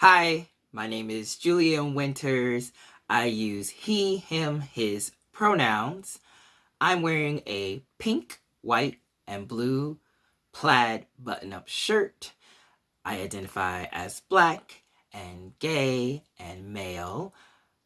Hi, my name is Julian Winters. I use he, him, his pronouns. I'm wearing a pink, white, and blue plaid button-up shirt. I identify as black and gay and male.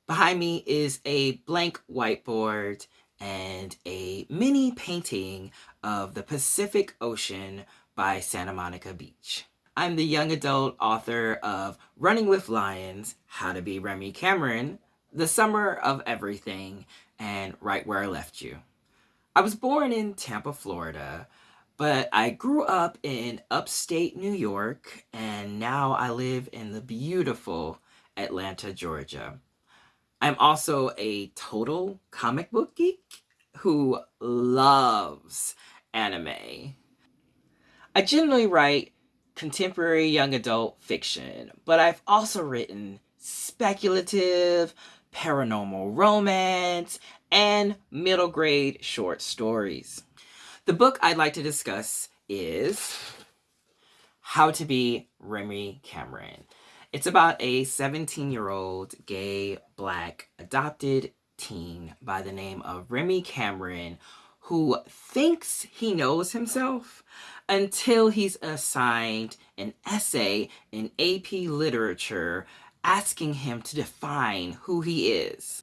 Behind me is a blank whiteboard and a mini painting of the Pacific Ocean by Santa Monica Beach. I'm the young adult author of Running with Lions, How to Be Remy Cameron, The Summer of Everything, and Right Where I Left You. I was born in Tampa, Florida, but I grew up in upstate New York, and now I live in the beautiful Atlanta, Georgia. I'm also a total comic book geek who loves anime. I generally write contemporary young adult fiction, but I've also written speculative, paranormal romance, and middle grade short stories. The book I'd like to discuss is How to Be Remy Cameron. It's about a 17 year old gay, black, adopted teen by the name of Remy Cameron who thinks he knows himself until he's assigned an essay in AP literature asking him to define who he is.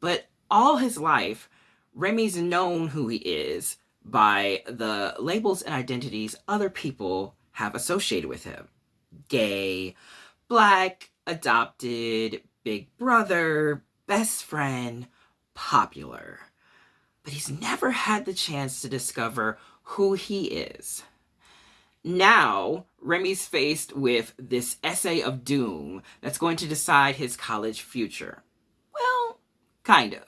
But all his life, Remy's known who he is by the labels and identities other people have associated with him. Gay, black, adopted, big brother, best friend, popular. But he's never had the chance to discover who he is. Now, Remy's faced with this essay of doom that's going to decide his college future. Well, kind of.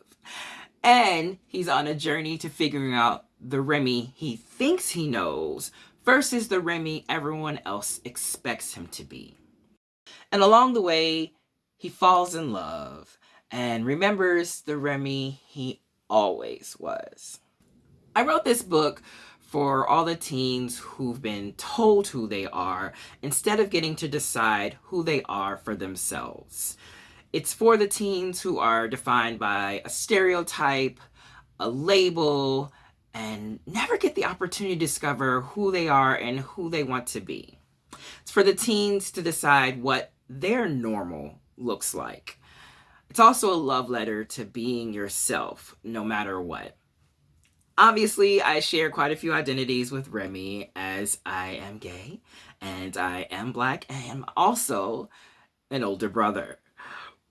And he's on a journey to figuring out the Remy he thinks he knows versus the Remy everyone else expects him to be. And along the way, he falls in love and remembers the Remy he always was. I wrote this book for all the teens who've been told who they are instead of getting to decide who they are for themselves. It's for the teens who are defined by a stereotype, a label, and never get the opportunity to discover who they are and who they want to be. It's for the teens to decide what their normal looks like. It's also a love letter to being yourself, no matter what. Obviously, I share quite a few identities with Remy as I am gay and I am black and I'm also an older brother.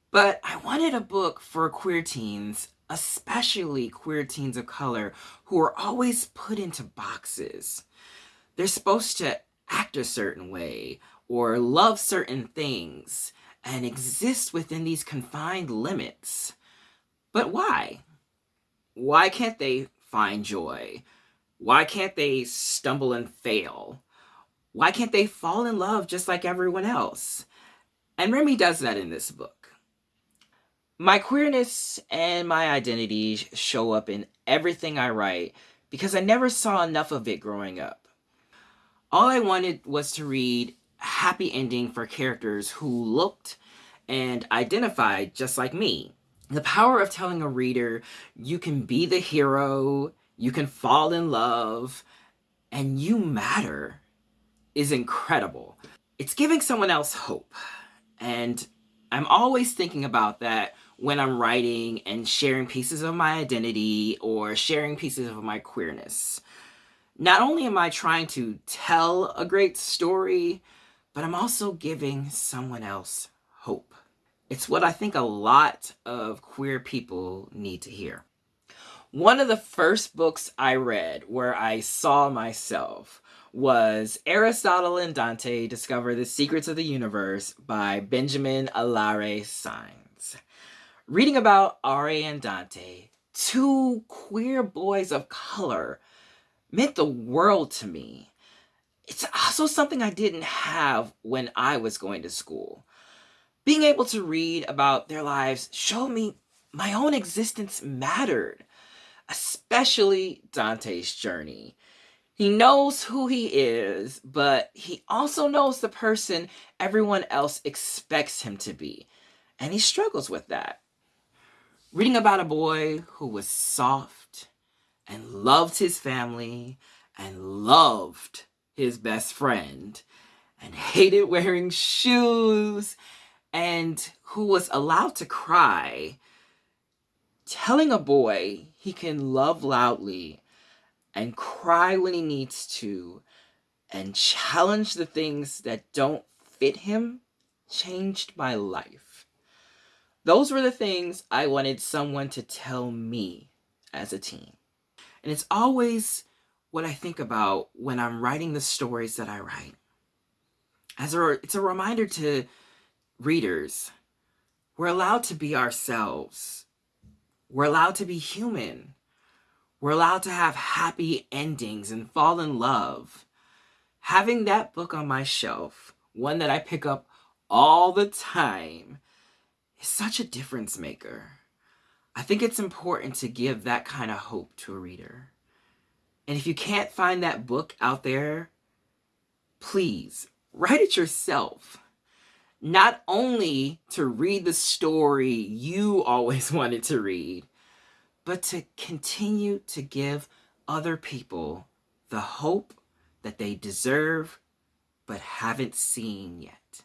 But I wanted a book for queer teens, especially queer teens of color, who are always put into boxes. They're supposed to act a certain way or love certain things and exist within these confined limits. But why? Why can't they find joy? Why can't they stumble and fail? Why can't they fall in love just like everyone else? And Remy does that in this book. My queerness and my identity show up in everything I write because I never saw enough of it growing up. All I wanted was to read happy ending for characters who looked and identified just like me. The power of telling a reader you can be the hero, you can fall in love, and you matter is incredible. It's giving someone else hope. And I'm always thinking about that when I'm writing and sharing pieces of my identity or sharing pieces of my queerness. Not only am I trying to tell a great story, but I'm also giving someone else hope. It's what I think a lot of queer people need to hear. One of the first books I read where I saw myself was Aristotle and Dante Discover the Secrets of the Universe by Benjamin Alire Sáenz. Reading about Ari and Dante, two queer boys of color, meant the world to me. It's also something I didn't have when I was going to school. Being able to read about their lives showed me my own existence mattered, especially Dante's journey. He knows who he is, but he also knows the person everyone else expects him to be. And he struggles with that. Reading about a boy who was soft and loved his family and loved his best friend and hated wearing shoes and who was allowed to cry, telling a boy he can love loudly and cry when he needs to and challenge the things that don't fit him changed my life. Those were the things I wanted someone to tell me as a teen. And it's always what I think about when I'm writing the stories that I write. As a, it's a reminder to readers, we're allowed to be ourselves. We're allowed to be human. We're allowed to have happy endings and fall in love. Having that book on my shelf, one that I pick up all the time, is such a difference maker. I think it's important to give that kind of hope to a reader. And if you can't find that book out there, please write it yourself. Not only to read the story you always wanted to read, but to continue to give other people the hope that they deserve but haven't seen yet.